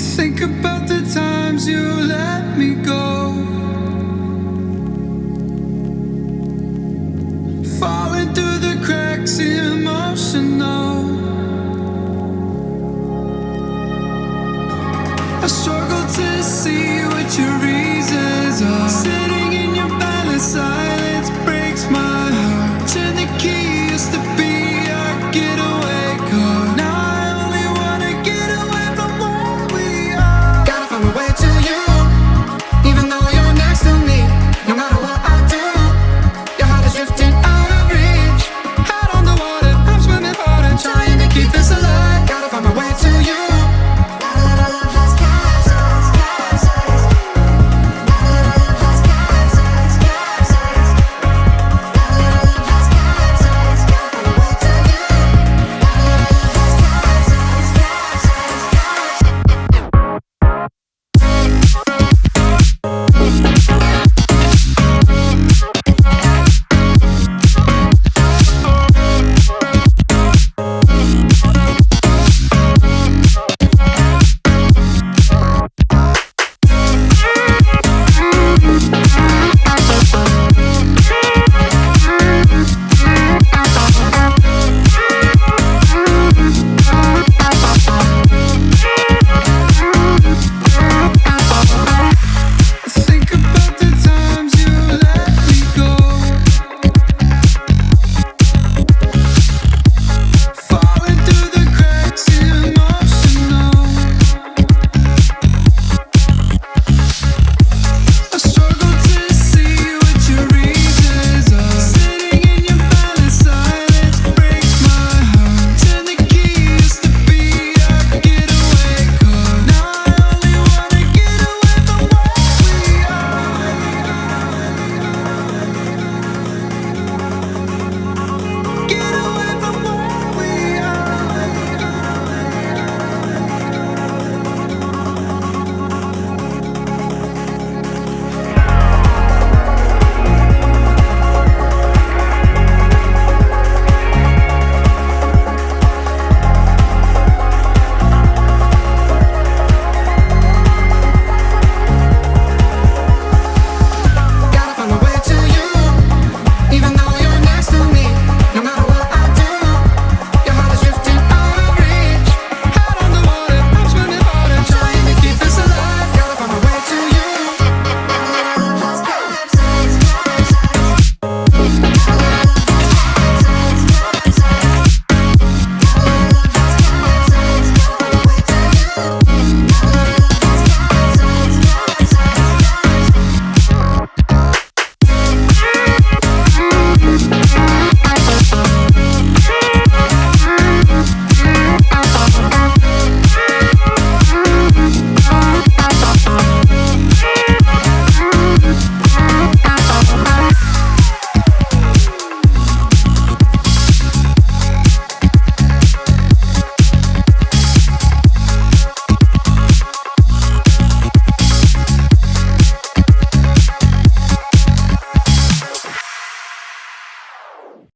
Think about the times you let me go. Falling through the cracks, emotional. I struggle to see what you read.